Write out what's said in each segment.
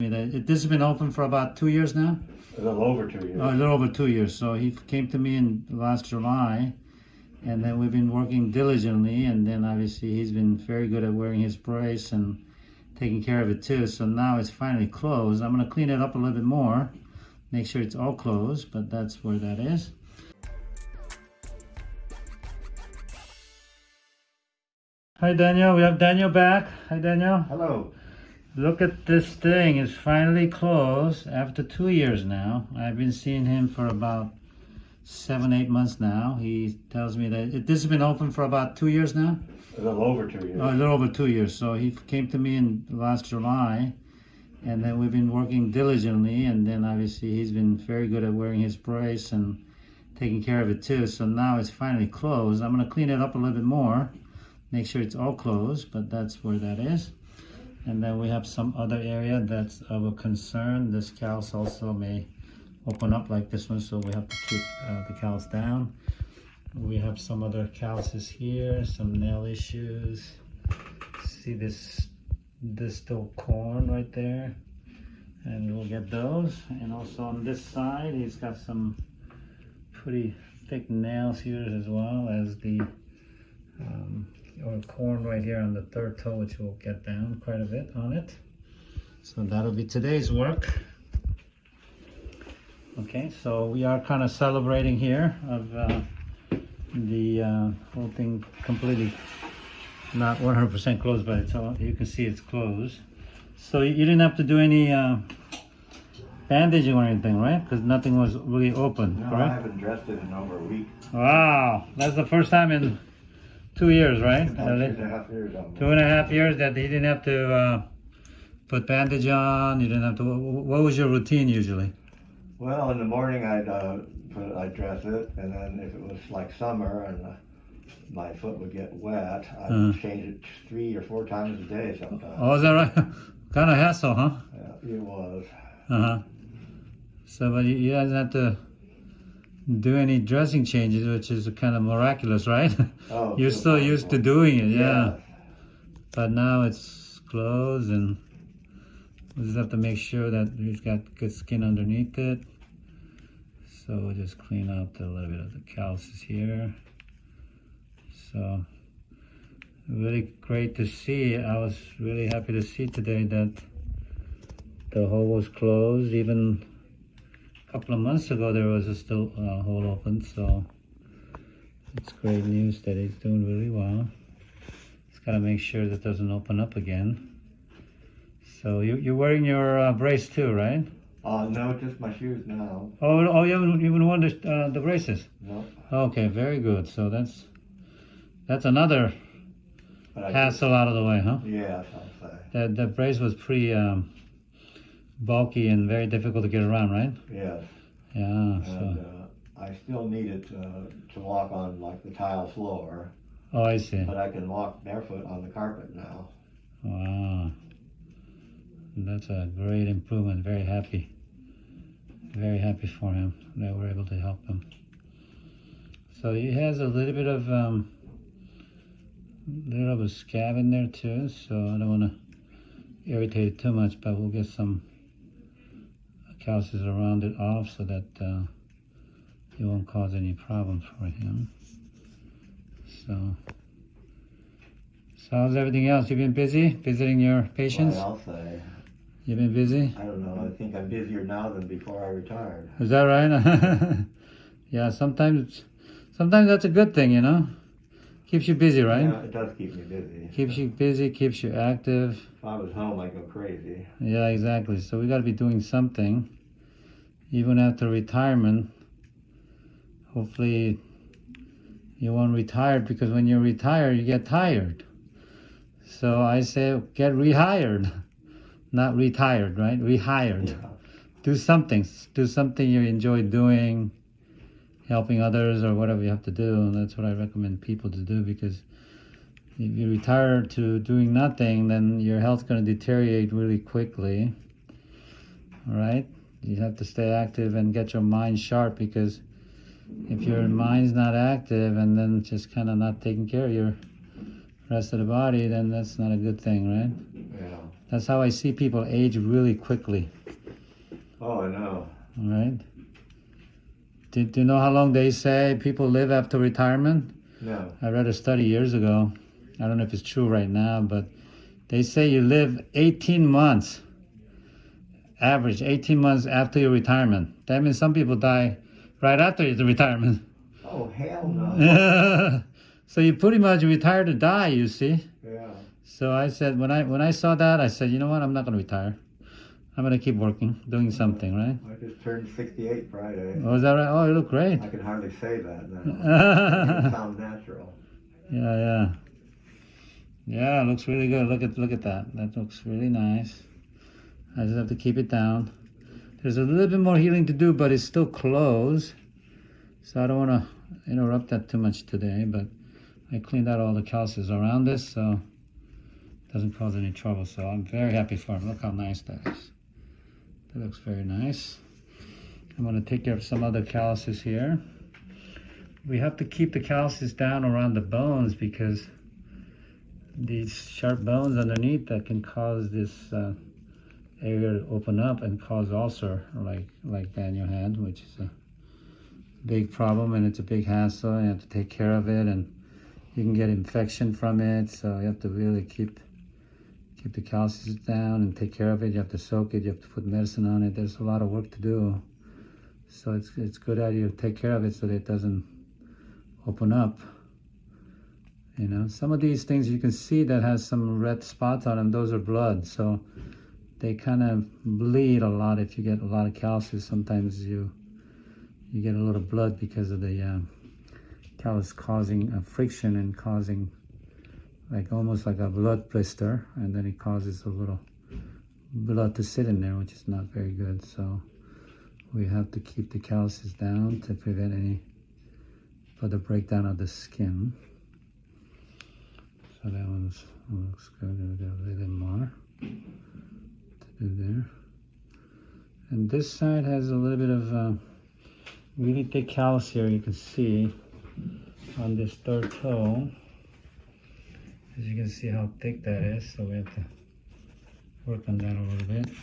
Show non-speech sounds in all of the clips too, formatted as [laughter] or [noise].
I mean, This has been open for about two years now? A little over two years. Oh, a little over two years. So he came to me in last July, and then we've been working diligently. And then obviously he's been very good at wearing his brace and taking care of it too. So now it's finally closed. I'm gonna clean it up a little bit more, make sure it's all closed. But that's where that is. Hi Daniel, we have Daniel back. Hi Daniel. Hello. Look at this thing. It's finally closed after two years now. I've been seeing him for about seven, eight months now. He tells me that it, this has been open for about two years now. A little over two years. Oh, a little over two years. So he came to me in last July, and then we've been working diligently. And then obviously he's been very good at wearing his brace and taking care of it too. So now it's finally closed. I'm gonna clean it up a little bit more, make sure it's all closed. But that's where that is. And then we have some other area that's of a concern. This callus also may open up like this one, so we have to keep uh, the callus down. We have some other calluses here, some nail issues. See this distal corn right there? And we'll get those. And also on this side, he's got some pretty thick nails here as well as the um, or corn right here on the third toe, which we'll get down quite a bit on it. So that'll be today's work. Okay, so we are kind of celebrating here of uh, the uh, whole thing completely not 100% closed, but it's all, you can see it's closed. So you didn't have to do any uh, bandaging or anything, right? Because nothing was really open, No, I haven't dressed it in over a week. Wow, that's the first time in two years, right? Two and a half years. Two and a half years that he didn't have to uh, put bandage on. You didn't have to. What was your routine usually? Well, in the morning I'd uh, put, I'd dress it, and then if it was like summer and uh, my foot would get wet, I'd Uh. change it three or four times a day sometimes. Oh, is that right? [laughs] kind of hassle, huh? Yeah, it was. Uh huh. So, but you, you didn't have to do any dressing changes, which is kind of miraculous, right? Oh, [laughs] You're so still used to doing it, yeah. But now it's closed, and we just have to make sure that he's got good skin underneath it. So we'll just clean out a little bit of the calluses here. So really great to see. I was really happy to see today that the hole was closed. Even couple of months ago, there was a still uh, hole open. So it's great news that he's doing really well. Just gotta make sure that doesn't open up again. So you, you're wearing your uh, brace too, right? Uh, no, just my shoes now. Oh, oh, you haven't even worn the, uh, the braces. No, Okay, very good. So that's that's another hassle out of the way, huh? yeah. That the brace was pretty um, bulky and very difficult to get around, right? Yes, Yeah. and So uh, I still need it uh, to walk on like the tile floor, oh, I see. but I can walk barefoot on the carpet now. Wow. That's a great improvement. Very happy. Very happy for him that we're able to help him. So he has a little bit of um, little bit of a scab in there too. So I don't want to irritate it too much, but we'll get some calluses around it off so that uh, it won't cause any problem for him. So. So how's everything else? You've been busy visiting your patients? Well, I'll. You've been busy? I don't know. I think I'm busier now than before I retired. Is that right? [laughs] yeah, sometimes sometimes that's a good thing, you know? Keeps you busy, right? Yeah, it does keep me busy. Keeps you busy, keeps you active. If I was home, I'd go crazy. Yeah, exactly. So we got to be doing something even after retirement. Hopefully you won't retire because when you retire, you get tired. So I say get rehired, [laughs] not retired, right? Rehired. Yeah. do something do something you enjoy doing helping others or whatever you have to do and that's what i recommend people to do because if you retire to doing nothing then your health's going to deteriorate really quickly all right you have to stay active and get your mind sharp because if your mind's not active and then just kind of not taking care of your rest of the body then that's not a good thing right Yeah. That's how I see people age really quickly. Oh, I know. All right. Do, do you know how long they say people live after retirement? No. I read a study years ago. I don't know if it's true right now, but they say you live 18 months, average 18 months after your retirement. That means some people die right after the retirement. Oh, hell no. [laughs] so you pretty much retire to die, you see. yeah. So I said when I when I saw that, I said, you know what, I'm not gonna retire. I'm gonna keep working, doing something, right? I just turned 68 Friday. Oh, is that right? Oh, you look great. I can hardly say that now. [laughs] it yeah, sounds natural. yeah. Yeah, it looks really good. Look at look at that. That looks really nice. I just have to keep it down. There's a little bit more healing to do, but it's still closed. So I don't want to interrupt that too much today, but I cleaned out all the calciums around this, so it doesn't cause any trouble. So I'm very happy for him. Look how nice that is. That looks very nice. I'm going to take care of some other calluses here. We have to keep the calluses down around the bones because these sharp bones underneath that can cause this uh, area to open up and cause ulcer like like Daniel had, which is a big problem and it's a big hassle. You have to take care of it and you can get infection from it. So you have to really keep keep the calcium down and take care of it. You have to soak it. You have to put medicine on it. There's a lot of work to do. So it's it's good idea to take care of it so that it doesn't open up. You know, some of these things you can see that has some red spots on them. Those are blood. So they kind of bleed a lot if you get a lot of calcium. Sometimes you you get a little blood because of the uh, callus causing a friction and causing like almost like a blood blister, and then it causes a little blood to sit in there, which is not very good. So we have to keep the calluses down to prevent any further breakdown of the skin. So that one's looks good. We got a little more to do there. And this side has a little bit of uh, really thick callus here. You can see on this third toe. As you can see how thick that is, so we have to work on that a little bit.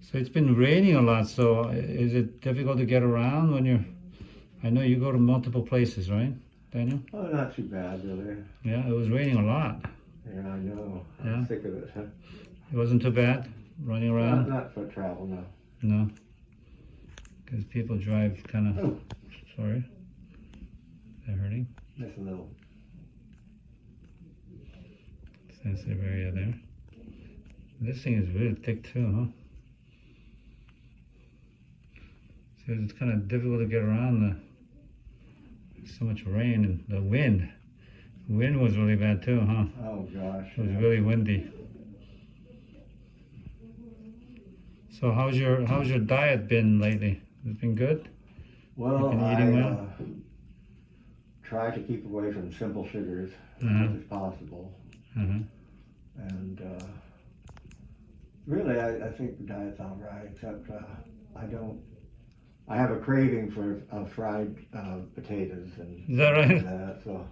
So it's been raining a lot, so is it difficult to get around when you're, I know you go to multiple places, right, Daniel? Oh, not too bad, really. Yeah, it was raining a lot. Yeah, I know. I'm Yeah. sick of it. [laughs] It wasn't too bad running around? Not, around? not for travel, no. No. Because people drive kind of, Oh, sorry. They're hurting. just a little. Sensitive area there. This thing is really thick too, huh? So it's kind of difficult to get around the so much rain and the wind. Wind was really bad too, huh? Oh, gosh. It was yeah. really windy. So how's your how's your diet been lately? It's it been good? Well, been I well? uh, try to keep away from simple sugars as Uh-huh. much as possible. Uh-huh. And uh, really, I, I think the diet's all right, except uh, I don't. I have a craving for uh, fried uh, potatoes and Is that right? that, so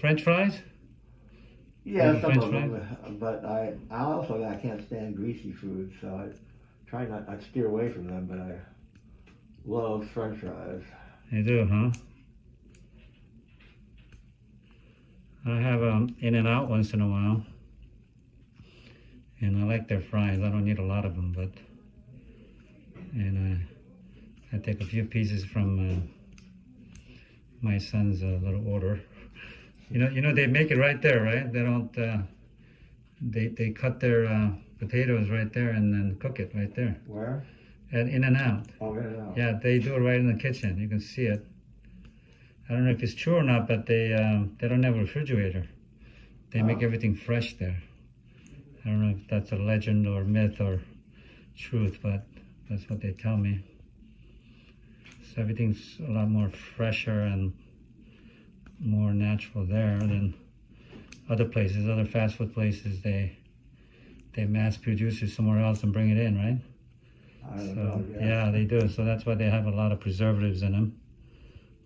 French fries? yeah, some French of them. uh, But I, I also I can't stand greasy food, so I try not. I steer away from them, but I love French fries. You do, huh? I have um, In-N-Out once in a while. And I like their fries. I don't need a lot of them, but. And uh, I take a few pieces from uh, my son's uh, little order. You know, you know they make it right there, right? They don't. Uh, they they cut their uh, potatoes right there and then cook it right there Where? at In-N-Out. Oh, yeah, no. Yeah, they do it right in the kitchen. You can see it. I don't know if it's true or not, but they um, they don't have a refrigerator. They make Oh. everything fresh there. I don't know if that's a legend or myth or truth, but that's what they tell me. So everything's a lot more fresher and more natural there than other places. Other fast food places, they they mass produce it somewhere else and bring it in, right? I don't So know. yeah, they do. So that's why they have a lot of preservatives in them.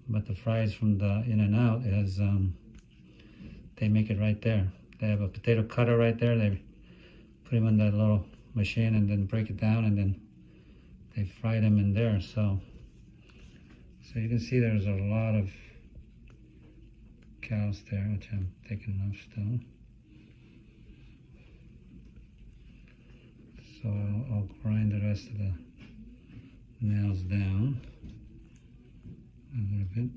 But the fries from the In-N-Out is um, they make it right there. They have a potato cutter right there. They put them in that little machine and then break it down and then they fry them in there. So so you can see there's a lot of cows there, which I'm taking off still. So I'll, I'll grind the rest of the nails down a little bit.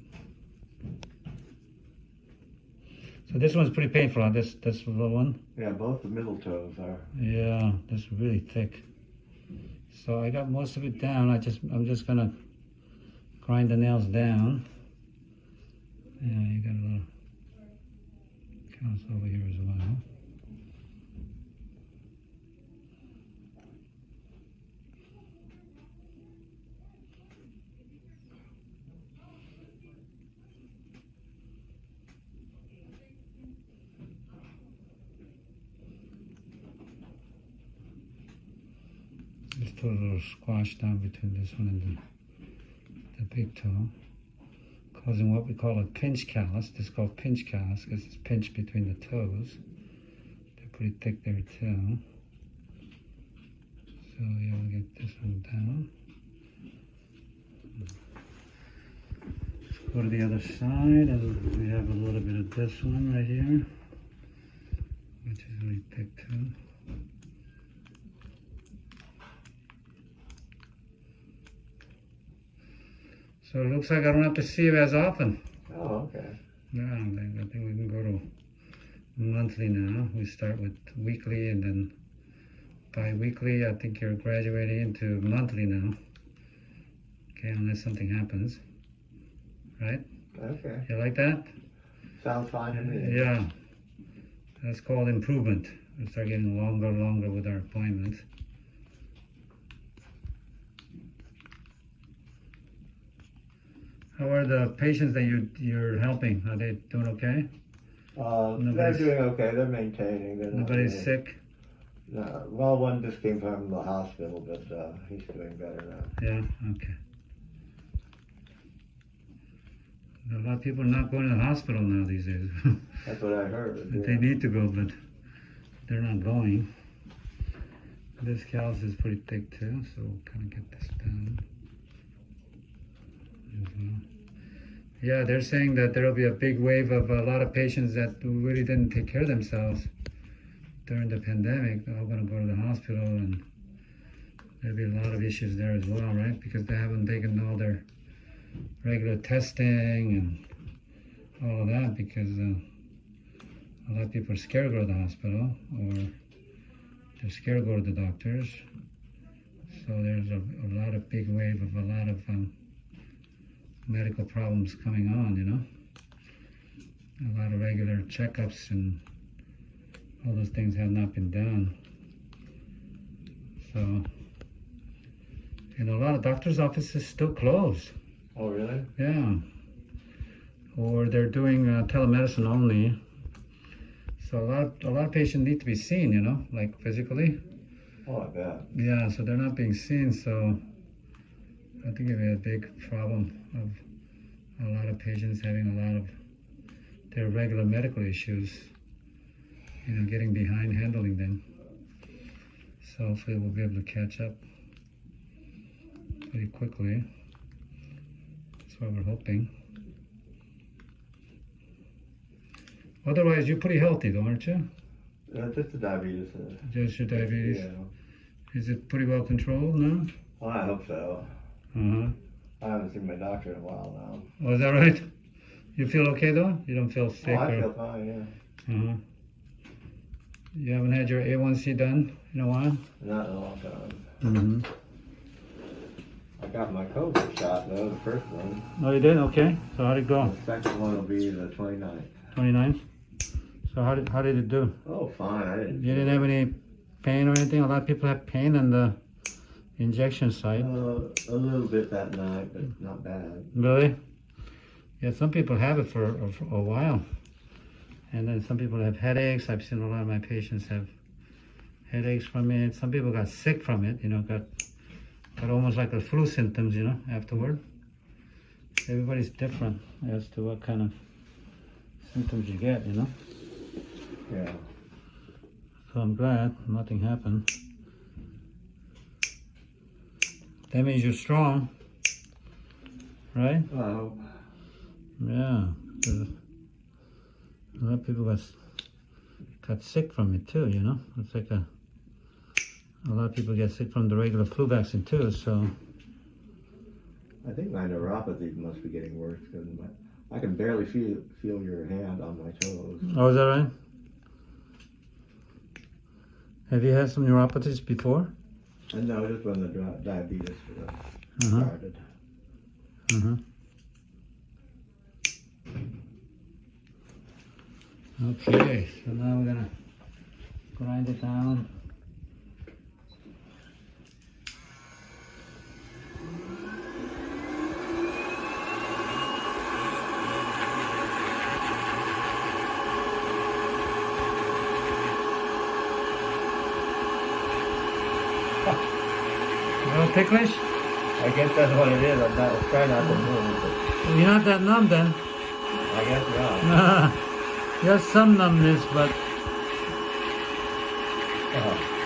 So this one's pretty painful. huh? This this little one. Yeah, both the middle toes are. Yeah, this is really thick. So I got most of it down. I just I'm just gonna grind the nails down. Yeah, you got a little counts over here as well. Little squash down between this one and the, the big toe, causing what we call a pinch callus. This is called pinch callus because it's pinched between the toes. They're pretty thick there too. So yeah, we'll get this one down. Let's go to the other side and we have a little bit of this one right here, which is really thick too. So it looks like I don't have to see you as often. Oh, okay. Yeah, I think, I think we can go to monthly now. We start with weekly and then bi-weekly. I think you're graduating into monthly now. Okay, unless something happens. Right? Okay. You like that? Sounds fine to me. Yeah. That's called improvement. We start getting longer, and longer with our appointments. How are the patients that you you're helping? Are they doing okay? Uh, they're Nobody's- doing okay. They're maintaining. They're not Nobody's sick? No, well, one just came from the hospital, but uh, he's doing better now. Yeah, okay. A lot of people are not going to the hospital now these days. [laughs] That's what I heard. They yeah. need to go, but they're not going. This callus is pretty thick too, so we'll kind of get this down. Well. Yeah, they're saying that there will be a big wave of a lot of patients that really didn't take care of themselves during the pandemic. They're all going to go to the hospital, and there'll be a lot of issues there as well, right? Because they haven't taken all their regular testing and all of that because. Uh, a lot of people are scared to go to the hospital or they're scared to go to the doctors. So there's a, a lot of big wave of a lot of um, medical problems coming on, you know. A lot of regular checkups and all those things have not been done. So, and a lot of doctors' offices still closed. Oh, really? Yeah. Or they're doing uh, telemedicine only. So a lot, of, a lot of patients need to be seen, you know, like physically. Oh, I bet. Yeah, so they're not being seen. So I think it'll be a big problem of a lot of patients having a lot of their regular medical issues, you know, getting behind handling them. So hopefully we'll be able to catch up pretty quickly. That's what we're hoping. Otherwise, you're pretty healthy, though, aren't you? Uh, just the diabetes. Uh, Just your diabetes. Yeah. Is it pretty well controlled now? Well, I hope so. Huh. I haven't seen my doctor in a while now. Oh, is that right? You feel okay though? You don't feel sick Oh, I or? feel fine, yeah. Huh. You haven't had your A1C done in a while? Not in a long time. Mm-hmm. I got my COVID shot, though, the first one. Oh, you did? Okay. So how did it go? The second one will be the 29th. 29th? So how did, how did it do? Oh, fine. I didn't. You didn't have any pain or anything? A lot of people have pain on the injection site. Uh, a little bit that night, but not bad. Really? Yeah, some people have it for, for a while. And then some people have headaches. I've seen a lot of my patients have headaches from it. Some people got sick from it, you know, got got almost like the flu symptoms, you know, afterward. Everybody's different as to what kind of symptoms you get, you know. Yeah. So I'm glad nothing happened. That means you're strong, right? I hope. Yeah. A lot of people got got sick from it too. You know, it's like a a lot of people get sick from the regular flu vaccine too. So I think my neuropathy must be getting worse because I can barely feel feel your hand on my toes. oh, is that right? Have you had some neuropathies before? And no, just when the diabetes uh, Uh-huh. started. Uh-huh. Okay, so now we're gonna grind it down. Ticklish? I guess that's what it is. I'm not trying not to move, but You're not that numb then. I guess not. you have some numbness, but Uh, I'll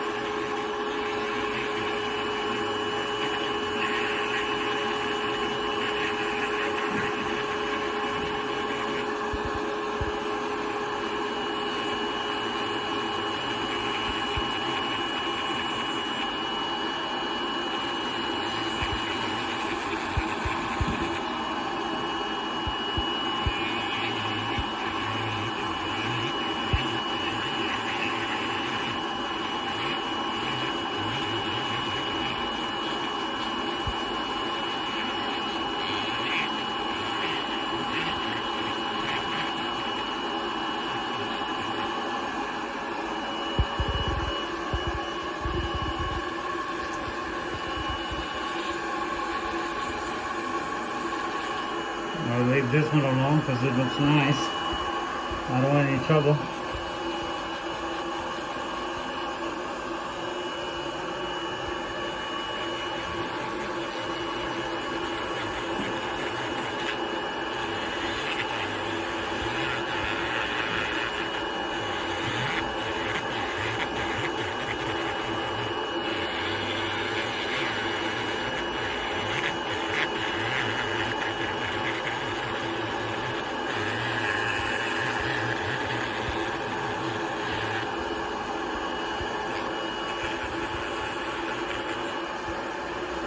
this one alone because it looks nice. I don't want any trouble.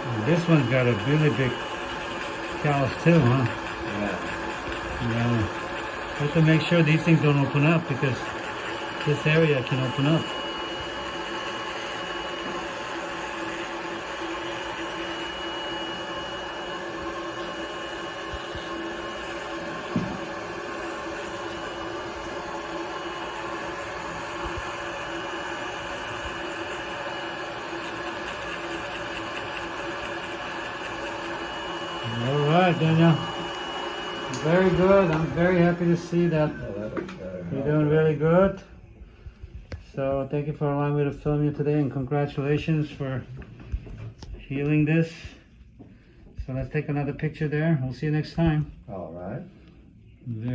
And this one's got a really big callus too, huh? yeah. Yeah. Have to make sure these things don't open up because this area can open up. All right, Daniel. Very good. I'm very happy to see that that looks better. you're doing really good. So thank you for allowing me to film you today and congratulations for healing this. So let's take another picture there. We'll see you next time. All right. Very